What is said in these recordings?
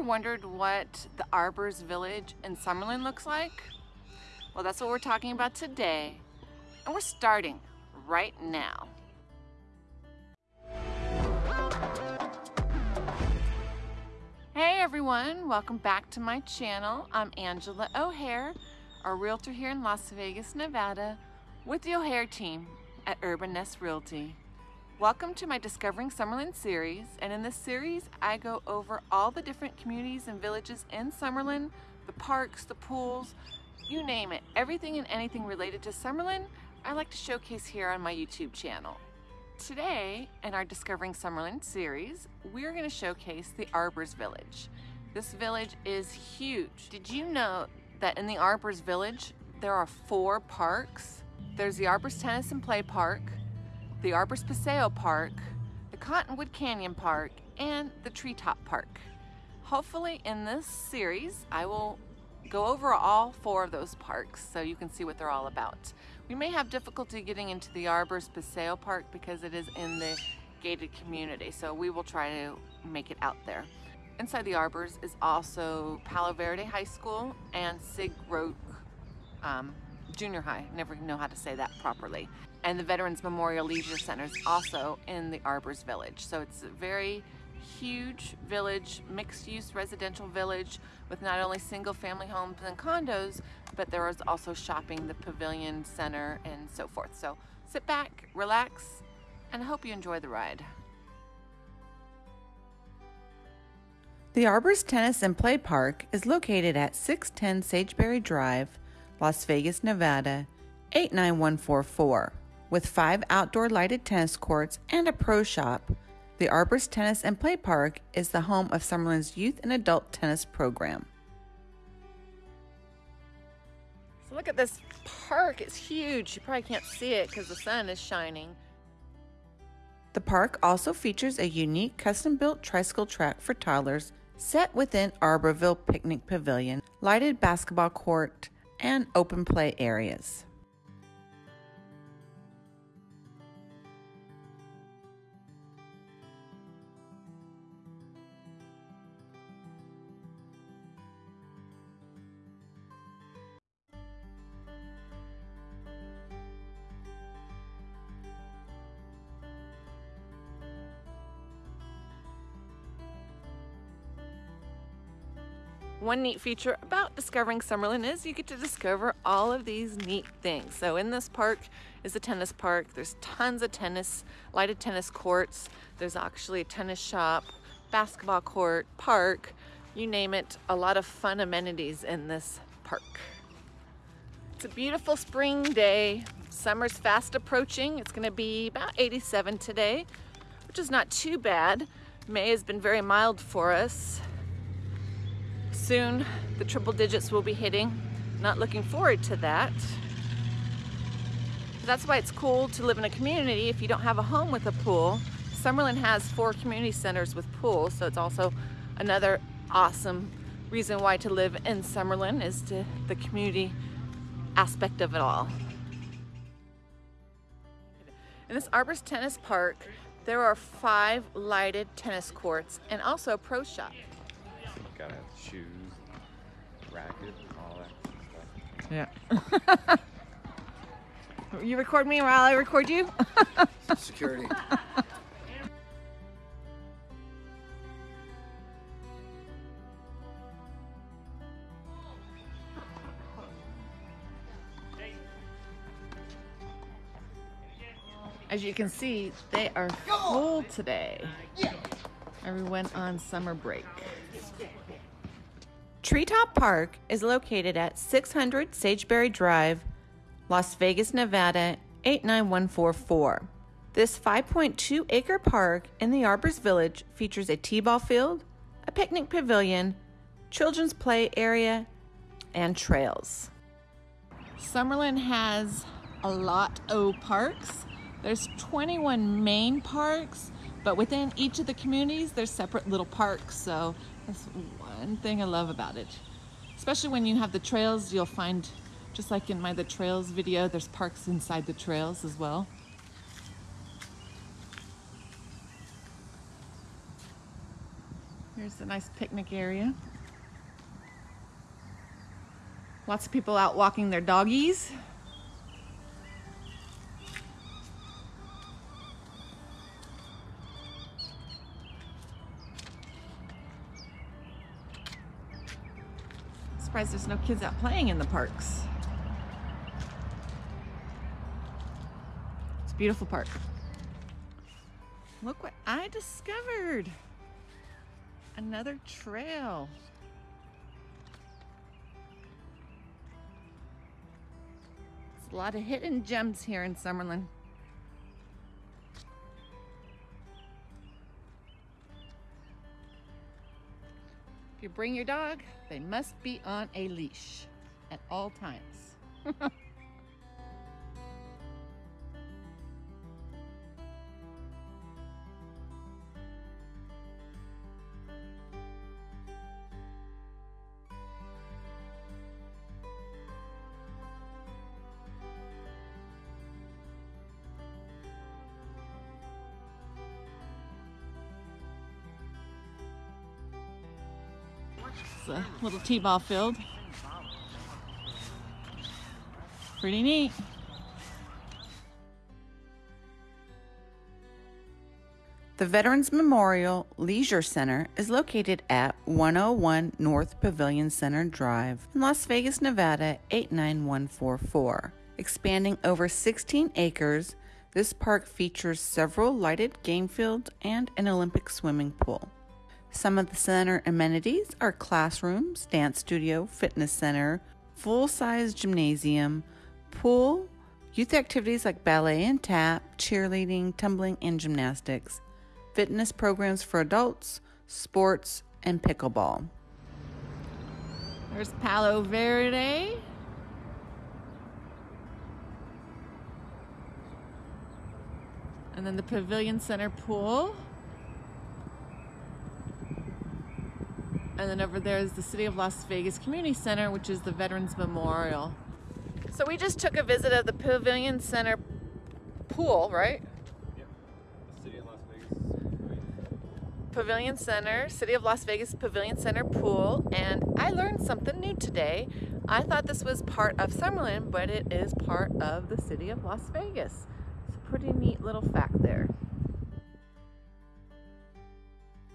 wondered what the Arbors Village in Summerlin looks like? Well, that's what we're talking about today, and we're starting right now. Hey everyone, welcome back to my channel. I'm Angela O'Hare, a realtor here in Las Vegas, Nevada, with the O'Hare team at Urban Nest Realty. Welcome to my Discovering Summerlin series, and in this series I go over all the different communities and villages in Summerlin, the parks, the pools, you name it, everything and anything related to Summerlin, I like to showcase here on my YouTube channel. Today, in our Discovering Summerlin series, we're going to showcase the Arbors Village. This village is huge. Did you know that in the Arbors Village, there are four parks? There's the Arbors Tennis and Play Park, the Arbors Paseo Park, the Cottonwood Canyon Park, and the Treetop Park. Hopefully in this series, I will go over all four of those parks so you can see what they're all about. We may have difficulty getting into the Arbors Paseo Park because it is in the gated community, so we will try to make it out there. Inside the Arbors is also Palo Verde High School and Sig Roque um, Junior High. Never know how to say that properly and the Veterans Memorial Leisure Center is also in the Arbors Village. So it's a very huge village, mixed-use residential village with not only single-family homes and condos, but there is also shopping, the pavilion center, and so forth. So sit back, relax, and I hope you enjoy the ride. The Arbors Tennis and Play Park is located at 610 Sageberry Drive, Las Vegas, Nevada, 89144. With five outdoor lighted tennis courts and a pro shop, the Arbors Tennis and Play Park is the home of Summerlin's youth and adult tennis program. So look at this park, it's huge. You probably can't see it because the sun is shining. The park also features a unique custom-built tricycle track for toddlers set within Arborville Picnic Pavilion, lighted basketball court, and open play areas. One neat feature about discovering Summerlin is you get to discover all of these neat things. So in this park is a tennis park. There's tons of tennis, lighted tennis courts. There's actually a tennis shop, basketball court, park, you name it, a lot of fun amenities in this park. It's a beautiful spring day. Summer's fast approaching. It's gonna be about 87 today, which is not too bad. May has been very mild for us soon the triple digits will be hitting. Not looking forward to that. That's why it's cool to live in a community if you don't have a home with a pool. Summerlin has four community centers with pools, so it's also another awesome reason why to live in Summerlin is to the community aspect of it all. In this Arbors Tennis Park, there are five lighted tennis courts and also a pro shop. Gotta have shoes racket, and all that stuff. Yeah. you record me while I record you? Security. As you can see, they are full today. Everyone on summer break. Treetop Park is located at 600 Sageberry Drive, Las Vegas, Nevada 89144. This 5.2 acre park in the Arbors Village features a t-ball field, a picnic pavilion, children's play area, and trails. Summerlin has a lot of parks. There's 21 main parks, but within each of the communities, there's separate little parks. So that's one thing I love about it. Especially when you have the trails, you'll find, just like in my The Trails video, there's parks inside the trails as well. Here's a nice picnic area. Lots of people out walking their doggies. Surprised there's no kids out playing in the parks. It's a beautiful park. Look what I discovered. Another trail. There's a lot of hidden gems here in Summerlin. If you bring your dog, they must be on a leash at all times. It's a little t-ball field. Pretty neat. The Veterans Memorial Leisure Center is located at 101 North Pavilion Center Drive in Las Vegas, Nevada 89144. Expanding over 16 acres, this park features several lighted game fields and an Olympic swimming pool. Some of the center amenities are classrooms, dance studio, fitness center, full size gymnasium, pool, youth activities like ballet and tap, cheerleading, tumbling, and gymnastics, fitness programs for adults, sports, and pickleball. There's Palo Verde. And then the Pavilion Center pool. And then over there is the City of Las Vegas Community Center, which is the Veterans Memorial. So we just took a visit of the Pavilion Center pool, right? Yep. The city of Las Vegas. Pavilion Center, City of Las Vegas Pavilion Center pool, and I learned something new today. I thought this was part of Summerlin, but it is part of the City of Las Vegas. It's a pretty neat little fact there.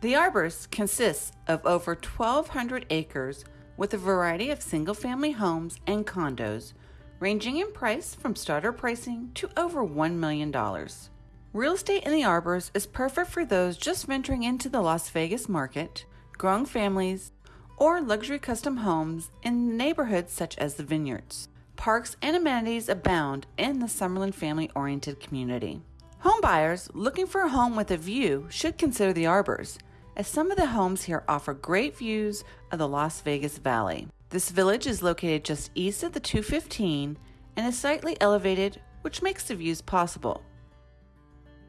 The Arbors consists of over 1,200 acres with a variety of single family homes and condos, ranging in price from starter pricing to over $1 million. Real estate in the Arbors is perfect for those just venturing into the Las Vegas market, growing families, or luxury custom homes in neighborhoods such as the Vineyards. Parks and amenities abound in the Summerlin family oriented community. Home buyers looking for a home with a view should consider the Arbors, as some of the homes here offer great views of the Las Vegas Valley. This village is located just east of the 215 and is slightly elevated, which makes the views possible.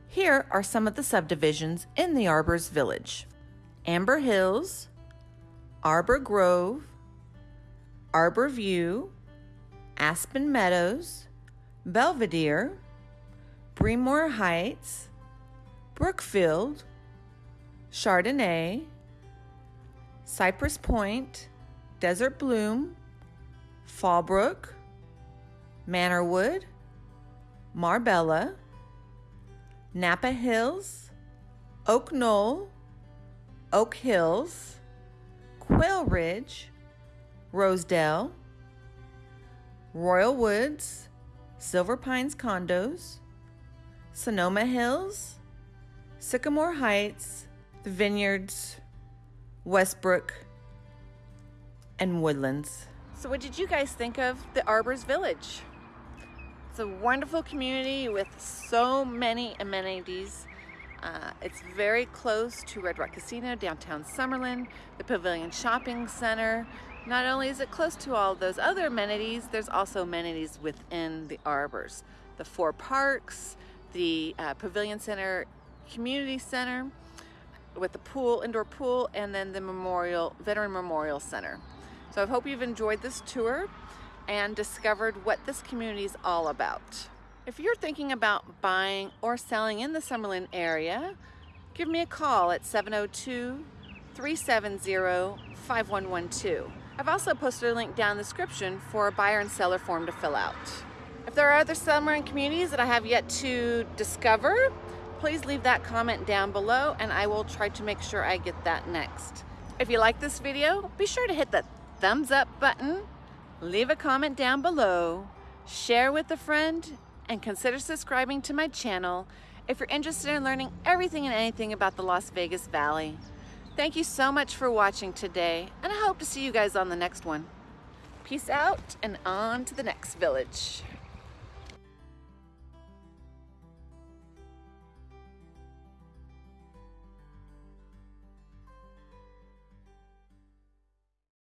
Here are some of the subdivisions in the Arbors Village Amber Hills, Arbor Grove, Arbor View, Aspen Meadows, Belvedere, Bremore Heights, Brookfield, Chardonnay, Cypress Point, Desert Bloom, Fallbrook, Manorwood, Marbella, Napa Hills, Oak Knoll, Oak Hills, Quail Ridge, Rosedale, Royal Woods, Silver Pines Condos, Sonoma Hills, Sycamore Heights, the Vineyards, Westbrook, and Woodlands. So, what did you guys think of the Arbors Village? It's a wonderful community with so many amenities. Uh, it's very close to Red Rock Casino, downtown Summerlin, the Pavilion Shopping Center. Not only is it close to all those other amenities, there's also amenities within the arbors. The four parks, the uh, Pavilion Center Community Center with the pool, indoor pool, and then the Memorial, Veteran Memorial Center. So I hope you've enjoyed this tour and discovered what this community is all about. If you're thinking about buying or selling in the Summerlin area, give me a call at 702 370-5112. I've also posted a link down in the description for a buyer and seller form to fill out. If there are other Summerlin communities that I have yet to discover, please leave that comment down below and I will try to make sure I get that next. If you like this video, be sure to hit the thumbs up button, leave a comment down below, share with a friend, and consider subscribing to my channel if you're interested in learning everything and anything about the Las Vegas Valley. Thank you so much for watching today, and I hope to see you guys on the next one. Peace out and on to the next village.